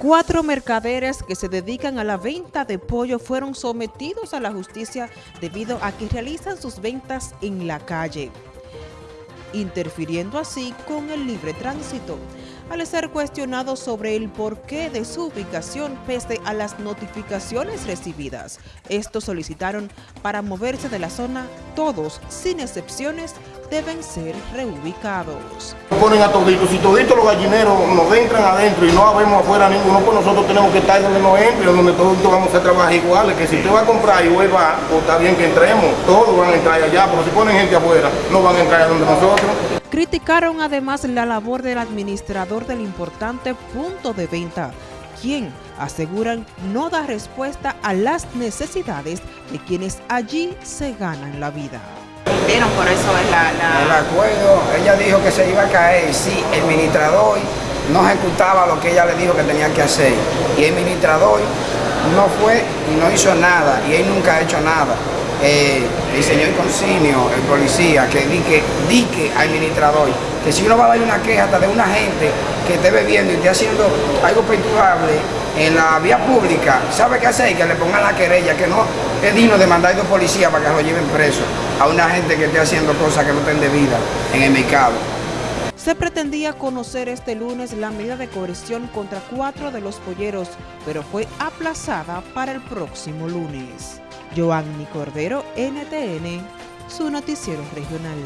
Cuatro mercaderes que se dedican a la venta de pollo fueron sometidos a la justicia debido a que realizan sus ventas en la calle, interfiriendo así con el libre tránsito. Al ser cuestionados sobre el porqué de su ubicación pese a las notificaciones recibidas, estos solicitaron para moverse de la zona, todos, sin excepciones, deben ser reubicados. Ponen a toditos, si toditos los gallineros nos entran adentro y no habemos afuera ninguno, pues nosotros tenemos que estar donde nos entren, donde todos vamos a trabajar iguales, que si usted va a comprar y vuelva, pues está bien que entremos, todos van a entrar allá, pero si ponen gente afuera, no van a entrar a donde nosotros. Criticaron además la labor del administrador del importante punto de venta, quien aseguran no da respuesta a las necesidades de quienes allí se ganan la vida El acuerdo, ella dijo que se iba a caer si el ministrador no ejecutaba lo que ella le dijo que tenía que hacer. Y el ministrador no fue y no hizo nada, y él nunca ha hecho nada. Eh, el señor Consignio, el policía, que dique, al administrador, que si uno va a dar una queja hasta de una gente que esté bebiendo y esté haciendo algo perturbable en la vía pública, ¿sabe qué hacer? Que le pongan la querella, que no es digno de mandar a dos policías para que lo lleven preso a una gente que esté haciendo cosas que no estén debidas en el mercado. Se pretendía conocer este lunes la medida de coerción contra cuatro de los polleros, pero fue aplazada para el próximo lunes. Joanny Cordero, NTN, su noticiero regional.